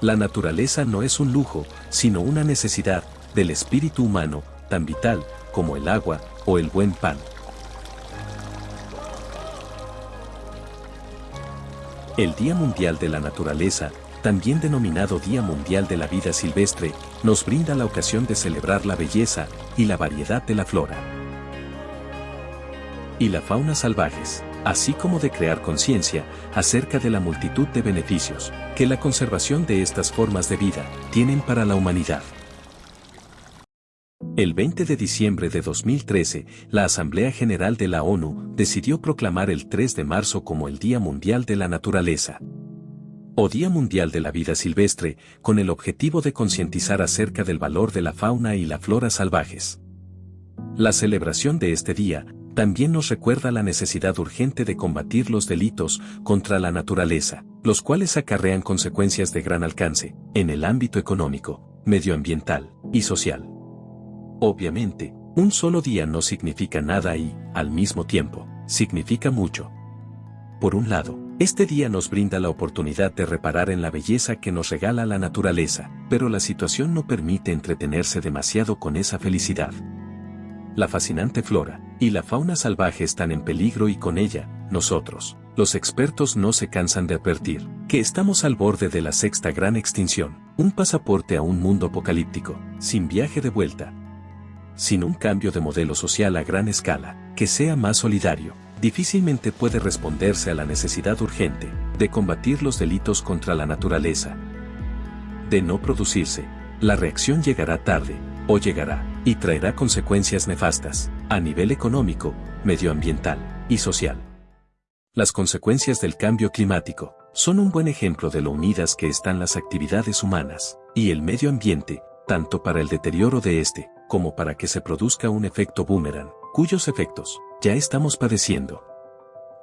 La naturaleza no es un lujo, sino una necesidad del espíritu humano, tan vital como el agua o el buen pan. El Día Mundial de la Naturaleza, también denominado Día Mundial de la Vida Silvestre, nos brinda la ocasión de celebrar la belleza y la variedad de la flora y la fauna salvajes, así como de crear conciencia acerca de la multitud de beneficios que la conservación de estas formas de vida tienen para la humanidad. El 20 de diciembre de 2013, la Asamblea General de la ONU decidió proclamar el 3 de marzo como el Día Mundial de la Naturaleza o Día Mundial de la Vida Silvestre, con el objetivo de concientizar acerca del valor de la fauna y la flora salvajes. La celebración de este día también nos recuerda la necesidad urgente de combatir los delitos contra la naturaleza, los cuales acarrean consecuencias de gran alcance en el ámbito económico, medioambiental y social. Obviamente, un solo día no significa nada y, al mismo tiempo, significa mucho. Por un lado, este día nos brinda la oportunidad de reparar en la belleza que nos regala la naturaleza, pero la situación no permite entretenerse demasiado con esa felicidad. La fascinante flora y la fauna salvaje están en peligro y con ella, nosotros, los expertos no se cansan de advertir que estamos al borde de la sexta gran extinción, un pasaporte a un mundo apocalíptico, sin viaje de vuelta. Sin un cambio de modelo social a gran escala, que sea más solidario, difícilmente puede responderse a la necesidad urgente de combatir los delitos contra la naturaleza. De no producirse, la reacción llegará tarde, o llegará, y traerá consecuencias nefastas, a nivel económico, medioambiental y social. Las consecuencias del cambio climático son un buen ejemplo de lo unidas que están las actividades humanas y el medio ambiente, tanto para el deterioro de este, como para que se produzca un efecto boomerang, cuyos efectos ya estamos padeciendo.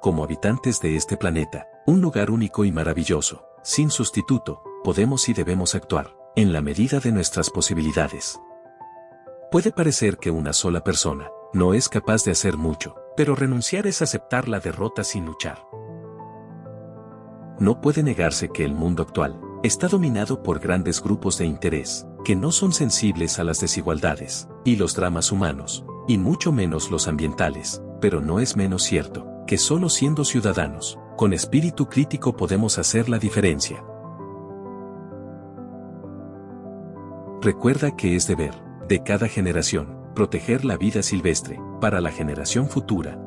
Como habitantes de este planeta, un lugar único y maravilloso, sin sustituto, podemos y debemos actuar, en la medida de nuestras posibilidades. Puede parecer que una sola persona no es capaz de hacer mucho, pero renunciar es aceptar la derrota sin luchar. No puede negarse que el mundo actual está dominado por grandes grupos de interés, que no son sensibles a las desigualdades y los dramas humanos, y mucho menos los ambientales, pero no es menos cierto, que solo siendo ciudadanos, con espíritu crítico podemos hacer la diferencia. Recuerda que es deber, de cada generación, proteger la vida silvestre, para la generación futura,